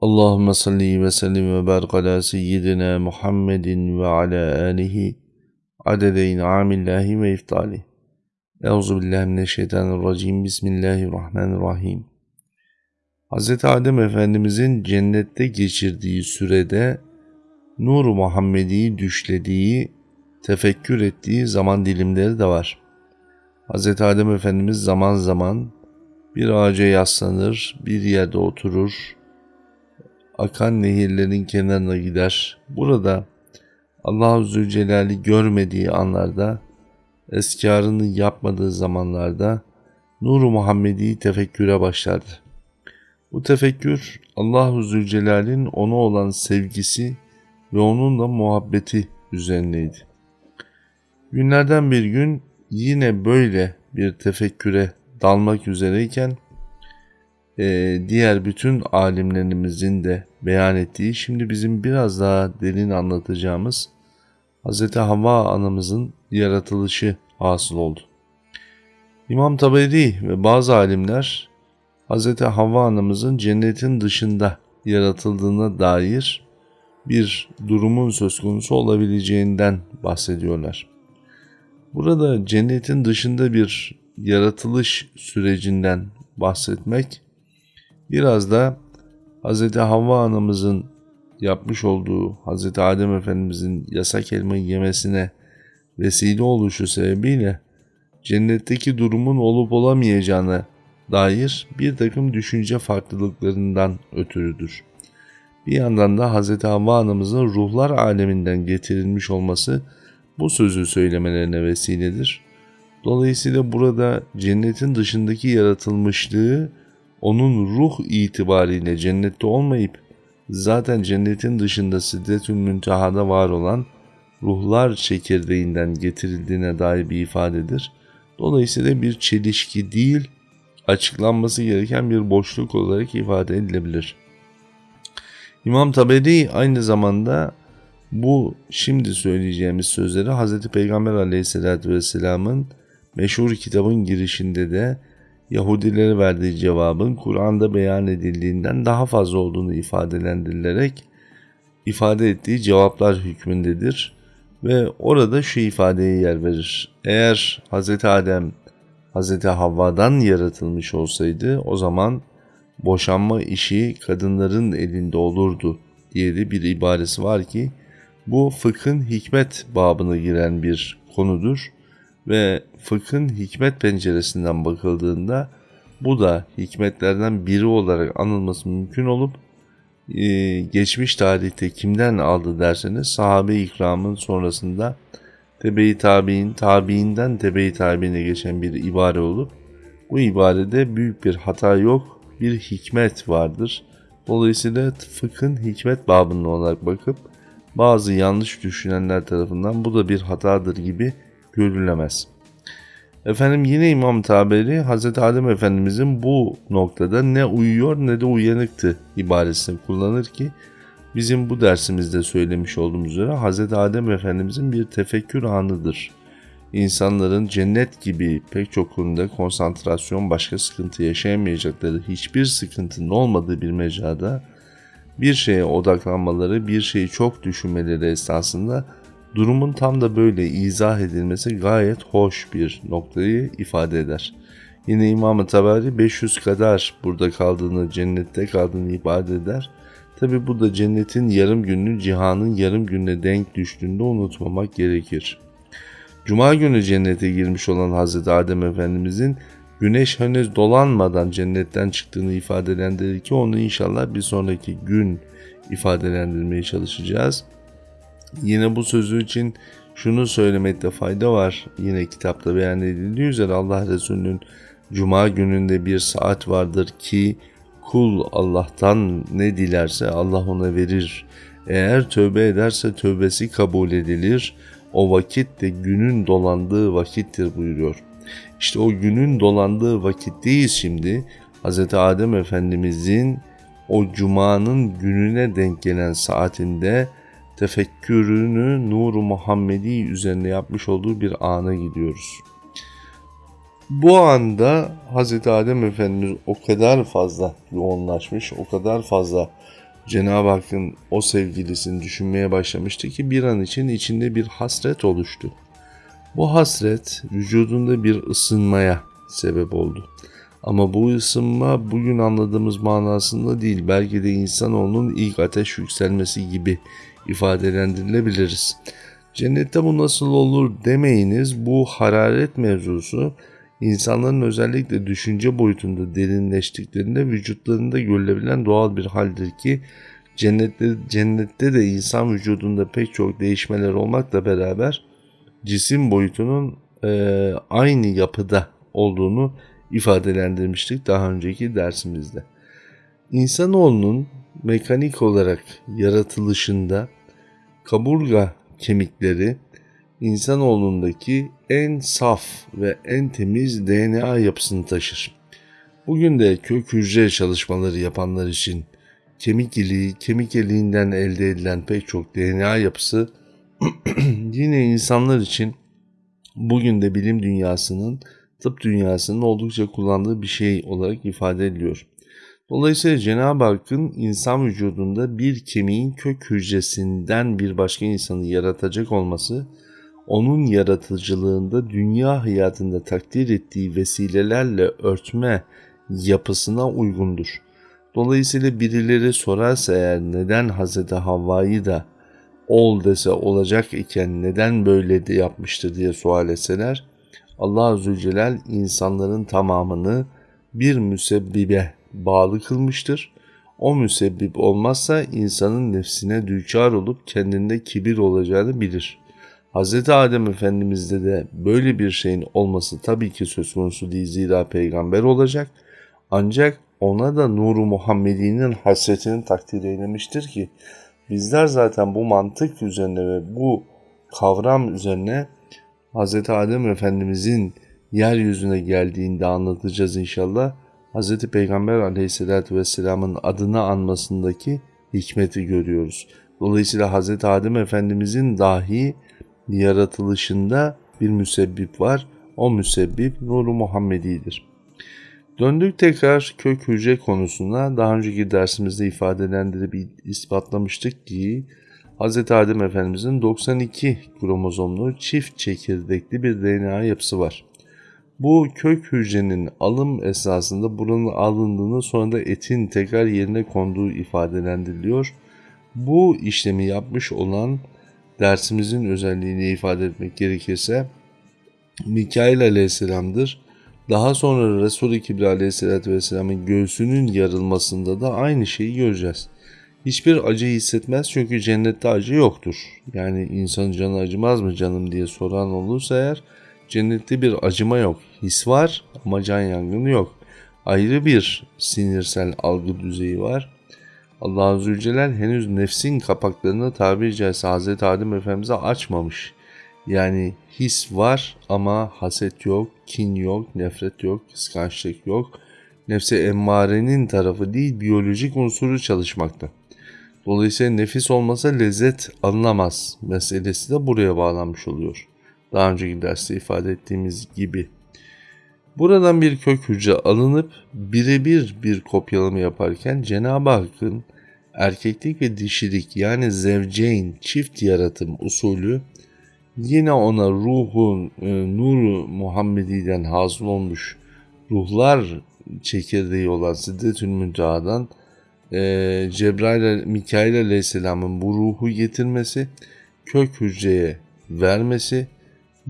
Allahümme salli ve sellim ve barik ala seyyidina Muhammedin ve ala alihi adede in'amillahi ve iftali. Euzu billahi mineşşeytanirracim. Bismillahirrahmanirrahim. Hz. Adem Efendimizin cennette geçirdiği sürede Nur-u Muhammedi'yi düşlediği, tefekkür ettiği zaman dilimleri de var. Hz. Adem Efendimiz zaman zaman bir ağaca yaslanır, bir yerde oturur, akan nehirlerin kenarına gider. Burada Allah-u Zülcelal'i görmediği anlarda, eskarını yapmadığı zamanlarda Nur-u Muhammedi'yi tefekküre başlardı. Bu tefekkür Allah-u Zülcelal'in ona olan sevgisi ve onunla muhabbeti üzerineydi. Günlerden bir gün yine böyle bir tefekküre dalmak üzereyken e, diğer bütün alimlerimizin de beyan ettiği, şimdi bizim biraz daha derin anlatacağımız Hz. Havva anamızın yaratılışı hasıl oldu. İmam Taberi ve bazı alimler Hz. Havva anamızın cennetin dışında yaratıldığına dair bir durumun söz konusu olabileceğinden bahsediyorlar. Burada cennetin dışında bir yaratılış sürecinden bahsetmek Biraz da Hz. Havva anamızın yapmış olduğu Hz. Adem Efendimizin yasak elmayı yemesine vesile oluşu sebebiyle cennetteki durumun olup olamayacağına dair bir takım düşünce farklılıklarından ötürüdür. Bir yandan da Hz. Havva anamızın ruhlar aleminden getirilmiş olması bu sözü söylemelerine vesiledir. Dolayısıyla burada cennetin dışındaki yaratılmışlığı onun ruh itibariyle cennette olmayıp zaten cennetin dışında Sidretül Münteha'da var olan ruhlar çekirdeğinden getirildiğine dair bir ifadedir. Dolayısıyla bir çelişki değil, açıklanması gereken bir boşluk olarak ifade edilebilir. İmam Taberi aynı zamanda bu şimdi söyleyeceğimiz sözleri Hz. Peygamber aleyhissalatü vesselamın meşhur kitabın girişinde de Yahudilere verdiği cevabın Kur'an'da beyan edildiğinden daha fazla olduğunu ifadelendirilerek ifade ettiği cevaplar hükmündedir ve orada şu ifadeye yer verir. Eğer Hz. Adem Hz. Havva'dan yaratılmış olsaydı o zaman boşanma işi kadınların elinde olurdu diye de bir ibaresi var ki bu fıkhın hikmet babına giren bir konudur ve fıkhın hikmet penceresinden bakıldığında bu da hikmetlerden biri olarak anılması mümkün olup e, geçmiş tarihte kimden aldı derseniz sahabe ikramın sonrasında tebe-i tabi'in tabi'inden tebe-i tabi'ine geçen bir ibare olup bu ibarede büyük bir hata yok bir hikmet vardır. Dolayısıyla fıkhın hikmet babında olarak bakıp bazı yanlış düşünenler tarafından bu da bir hatadır gibi görülemez. Efendim yine İmam Taberi Hz. Adem Efendimizin bu noktada ne uyuyor ne de uyanıktı ibaresini kullanır ki bizim bu dersimizde söylemiş olduğumuz üzere Hz. Adem Efendimizin bir tefekkür anıdır. İnsanların cennet gibi pek çok konuda konsantrasyon başka sıkıntı yaşayamayacakları hiçbir sıkıntının olmadığı bir mecrada bir şeye odaklanmaları, bir şeyi çok düşünmeleri esnasında Durumun tam da böyle izah edilmesi gayet hoş bir noktayı ifade eder. Yine İmam-ı Tabari 500 kadar burada kaldığını, cennette kaldığını ifade eder. Tabi bu da cennetin yarım gününü cihanın yarım gününe denk düştüğünde unutmamak gerekir. Cuma günü cennete girmiş olan Hz. Adem Efendimizin güneş henüz dolanmadan cennetten çıktığını ifadelendirir ki onu inşallah bir sonraki gün ifadelendirmeye çalışacağız. Yine bu sözü için şunu söylemekte fayda var. Yine kitapta beyan edildiği üzere Allah Resulü'nün Cuma gününde bir saat vardır ki kul Allah'tan ne dilerse Allah ona verir. Eğer tövbe ederse tövbesi kabul edilir. O vakit de günün dolandığı vakittir buyuruyor. İşte o günün dolandığı vakitteyiz şimdi. Hz. Adem Efendimizin o cumanın gününe denk gelen saatinde tefekkürünü Nur-u Muhammedi üzerine yapmış olduğu bir ana gidiyoruz. Bu anda Hz. Adem Efendimiz o kadar fazla yoğunlaşmış, o kadar fazla Cenab-ı Hakk'ın o sevgilisini düşünmeye başlamıştı ki bir an için içinde bir hasret oluştu. Bu hasret vücudunda bir ısınmaya sebep oldu. Ama bu ısınma bugün anladığımız manasında değil. Belki de insanoğlunun ilk ateş yükselmesi gibi ifadelendirilebiliriz. Cennette bu nasıl olur demeyiniz. Bu hararet mevzusu insanların özellikle düşünce boyutunda derinleştiklerinde vücutlarında görülebilen doğal bir haldir ki cennette, cennette de insan vücudunda pek çok değişmeler olmakla beraber cisim boyutunun e, aynı yapıda olduğunu ifadelendirmiştik daha önceki dersimizde. İnsanoğlunun mekanik olarak yaratılışında kaburga kemikleri insanoğlundaki en saf ve en temiz DNA yapısını taşır. Bugün de kök hücre çalışmaları yapanlar için kemik iliği, kemik iliğinden elde edilen pek çok DNA yapısı yine insanlar için bugün de bilim dünyasının, tıp dünyasının oldukça kullandığı bir şey olarak ifade ediliyor. Dolayısıyla Cenab-ı Hakk'ın insan vücudunda bir kemiğin kök hücresinden bir başka insanı yaratacak olması, onun yaratıcılığında dünya hayatında takdir ettiği vesilelerle örtme yapısına uygundur. Dolayısıyla birileri sorarsa eğer neden Hz. Havva'yı da ol dese olacak iken neden böyle de yapmıştır diye sual etseler Allah Azze Celal insanların tamamını bir müsebbibe bağlı kılmıştır. O müsebbip olmazsa insanın nefsine düçar olup kendinde kibir olacağını bilir. Hz. Adem Efendimiz'de de böyle bir şeyin olması tabii ki söz konusu değil zira peygamber olacak. Ancak ona da nuru Muhammedi'nin hasretini takdir eylemiştir ki bizler zaten bu mantık üzerine ve bu kavram üzerine Hz. Adem Efendimiz'in yeryüzüne geldiğinde anlatacağız inşallah. Hz. Peygamber aleyhissalatü vesselamın adını anmasındaki hikmeti görüyoruz. Dolayısıyla Hz. Adem Efendimizin dahi yaratılışında bir müsebbip var. O müsebbip Nuru Muhammedi'dir. Döndük tekrar kök hücre konusuna. Daha önceki dersimizde ifadelendirip ispatlamıştık ki Hz. Adem Efendimizin 92 kromozomlu çift çekirdekli bir DNA yapısı var. Bu kök hücrenin alım esasında buranın alındığını sonra da etin tekrar yerine konduğu ifadelendiriliyor. Bu işlemi yapmış olan dersimizin özelliğini ifade etmek gerekirse Mikail aleyhisselamdır. Daha sonra Resul-i Kibri aleyhisselatü vesselamın göğsünün yarılmasında da aynı şeyi göreceğiz. Hiçbir acı hissetmez çünkü cennette acı yoktur. Yani insanın canı acımaz mı canım diye soran olursa eğer cennette bir acıma yok. His var ama can yangını yok. Ayrı bir sinirsel algı düzeyi var. Allah Azze ve Celle henüz nefsin kapaklarını tabiri caizse Hz. Adem Efendimiz'e açmamış. Yani his var ama haset yok, kin yok, nefret yok, kıskançlık yok. Nefse emmarenin tarafı değil biyolojik unsuru çalışmakta. Dolayısıyla nefis olmasa lezzet alınamaz meselesi de buraya bağlanmış oluyor. Daha önceki derste ifade ettiğimiz gibi. Buradan bir kök hücre alınıp birebir bir kopyalama yaparken Cenab-ı Hakk'ın erkeklik ve dişilik yani zevceyn çift yaratım usulü yine ona ruhun e, nuru Muhammedi'den hasıl olmuş ruhlar çekirdeği olan Siddetül Münteha'dan e, Cebrail Mikail Aleyhisselam'ın bu ruhu getirmesi, kök hücreye vermesi,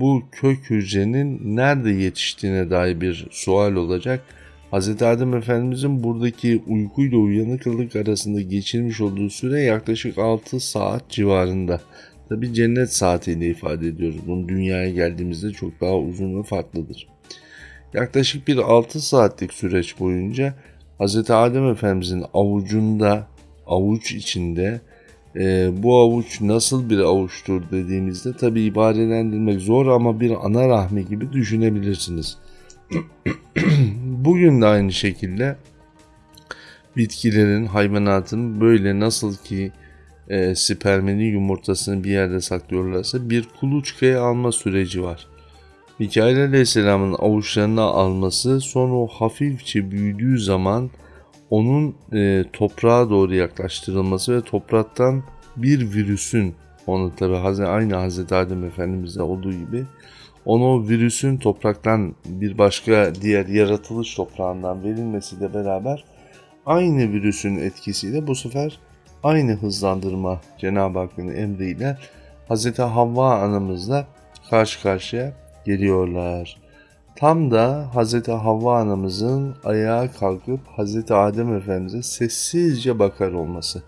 bu kök hücrenin nerede yetiştiğine dair bir sual olacak. Hz. Adem Efendimizin buradaki uykuyla uyanıklık arasında geçirmiş olduğu süre yaklaşık 6 saat civarında. Tabi cennet saatiyle ifade ediyoruz. Bunu dünyaya geldiğimizde çok daha uzun ve farklıdır. Yaklaşık bir 6 saatlik süreç boyunca Hz. Adem Efendimizin avucunda, avuç içinde e, bu avuç nasıl bir avuçtur dediğimizde tabi ibarelendirmek zor ama bir ana rahmi gibi düşünebilirsiniz. Bugün de aynı şekilde bitkilerin, hayvanatın böyle nasıl ki e, sperminin yumurtasını bir yerde saklıyorlarsa bir kuluçkaya alma süreci var. Mikail Aleyhisselam'ın avuçlarına alması sonra o hafifçe büyüdüğü zaman onun e, toprağa doğru yaklaştırılması ve topraktan bir virüsün onu tabi aynı Hazreti Adem Efendimiz'de olduğu gibi onu o virüsün topraktan bir başka diğer yaratılış toprağından verilmesiyle beraber aynı virüsün etkisiyle bu sefer aynı hızlandırma Cenab-ı Hakk'ın emriyle Hz. Havva anamızla karşı karşıya geliyorlar. Tam da Hz. Havva anamızın ayağa kalkıp Hz. Adem Efendimiz'e sessizce bakar olması.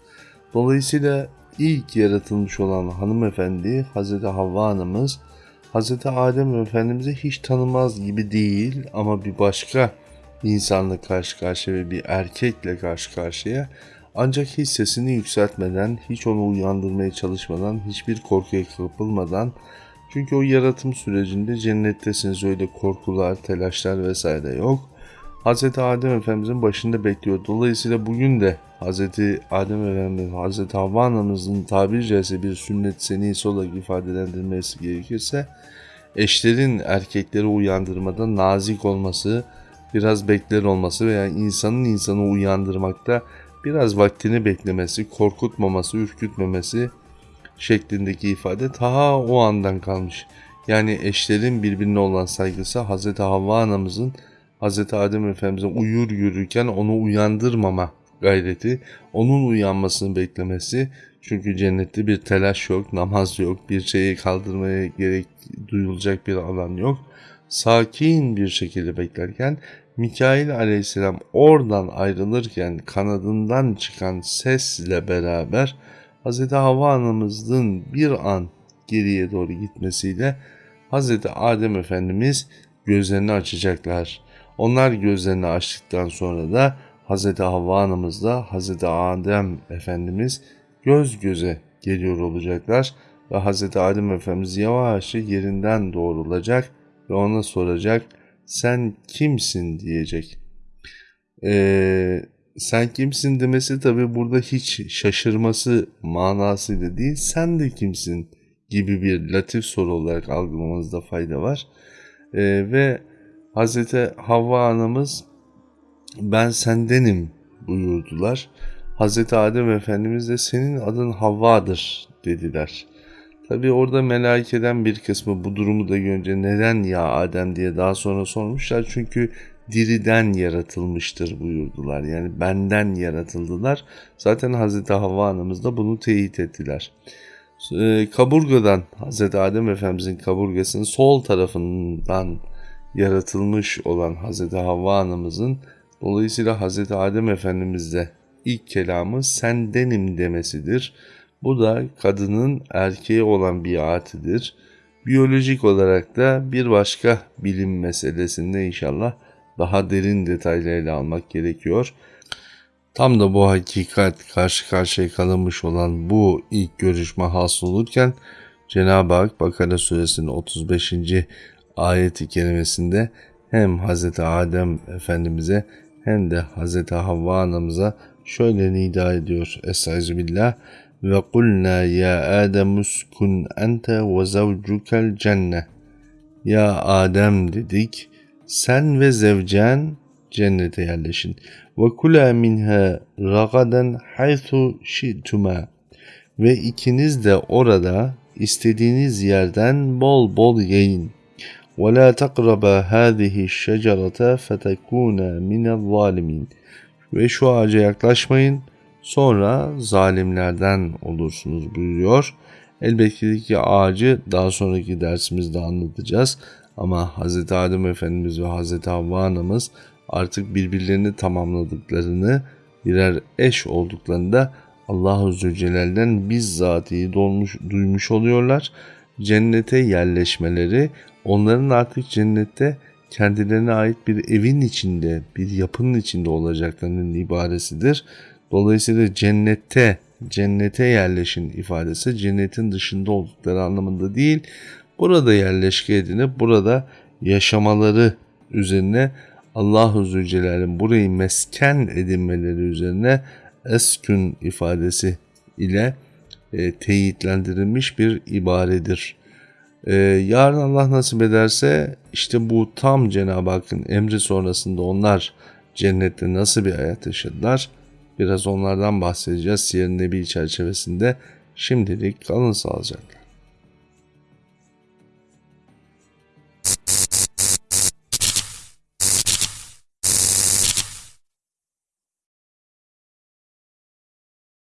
Dolayısıyla ilk yaratılmış olan hanımefendi Hz. Havva anamız Hz. Adem Efendimiz'i hiç tanımaz gibi değil ama bir başka insanla karşı karşıya ve bir erkekle karşı karşıya ancak hiç sesini yükseltmeden, hiç onu uyandırmaya çalışmadan, hiçbir korkuya kapılmadan çünkü o yaratım sürecinde cennettesiniz öyle korkular, telaşlar vesaire yok. Hz. Adem Efendimizin başında bekliyor. Dolayısıyla bugün de Hz. Adem Efendimiz, Hz. Havva anamızın tabiri bir sünnet senisi olarak ifadelendirilmesi gerekirse eşlerin erkekleri uyandırmada nazik olması, biraz bekler olması veya insanın insanı uyandırmakta biraz vaktini beklemesi, korkutmaması, ürkütmemesi şeklindeki ifade ta o andan kalmış. Yani eşlerin birbirine olan saygısı Hz. Havva anamızın Hz. Adem Efendimiz'e uyur yürürken onu uyandırmama gayreti, onun uyanmasını beklemesi. Çünkü cennette bir telaş yok, namaz yok, bir şeyi kaldırmaya gerek duyulacak bir alan yok. Sakin bir şekilde beklerken Mikail aleyhisselam oradan ayrılırken kanadından çıkan sesle beraber Hz. Havva anamızın bir an geriye doğru gitmesiyle Hz. Adem Efendimiz gözlerini açacaklar. Onlar gözlerini açtıktan sonra da Hz. Havva anamızla Hz. Adem Efendimiz göz göze geliyor olacaklar ve Hz. Adem Efendimiz yavaşça yerinden doğrulacak ve ona soracak sen kimsin diyecek. Ee, sen kimsin demesi tabi burada hiç şaşırması manasıyla değil sen de kimsin gibi bir latif soru olarak algılamanızda fayda var. Ee, ve Hz. Havva anamız ben sendenim buyurdular. Hz. Adem Efendimiz de senin adın Havva'dır dediler. Tabi orada melaikeden bir kısmı bu durumu da görünce neden ya Adem diye daha sonra sormuşlar. Çünkü diriden yaratılmıştır buyurdular. Yani benden yaratıldılar. Zaten Hz. Havva anamız da bunu teyit ettiler. Ee, kaburgadan Hz. Adem Efendimizin kaburgasının sol tarafından yaratılmış olan Hz. Havva anamızın dolayısıyla Hz. Adem Efendimiz'de ilk kelamı sendenim demesidir. Bu da kadının erkeğe olan biatidir. Biyolojik olarak da bir başka bilim meselesinde inşallah daha derin detaylarıyla almak gerekiyor. Tam da bu hakikat karşı karşıya kalınmış olan bu ilk görüşme hasıl olurken Cenab-ı Hak Bakara suresinin 35. ayeti kerimesinde hem Hz. Adem Efendimiz'e hem de Hz. Havva anamıza şöyle nida ediyor. Estaizu billah ve kulna ya Adem uskun ente ve zavcukel cenne. Ya Adem dedik sen ve zevcen cennete yerleşin. Ve kula minha ragaden haythu şi'tuma. Ve ikiniz de orada istediğiniz yerden bol bol yiyin. Ve la takraba hâzihi şecerete fetekûne minel zalimin. Ve şu ağaca yaklaşmayın sonra zalimlerden olursunuz buyuruyor. Elbette ki ağacı daha sonraki dersimizde anlatacağız. Ama Hz. Adem Efendimiz ve Hz. Havva Anamız artık birbirlerini tamamladıklarını, birer eş olduklarında Allahu Zülcelal'den bizzatihi dolmuş, duymuş oluyorlar. Cennete yerleşmeleri onların artık cennette kendilerine ait bir evin içinde, bir yapının içinde olacaklarının ibaresidir. Dolayısıyla cennette, cennete yerleşin ifadesi cennetin dışında oldukları anlamında değil, burada yerleşke burada yaşamaları üzerine Allahu Zülcelal'in burayı mesken edinmeleri üzerine eskün ifadesi ile e, teyitlendirilmiş bir ibaredir. E, yarın Allah nasip ederse işte bu tam Cenab-ı Hakk'ın emri sonrasında onlar cennette nasıl bir hayat yaşadılar? Biraz onlardan bahsedeceğiz Siyer-i Nebi çerçevesinde. Şimdilik kalın sağlıcakla.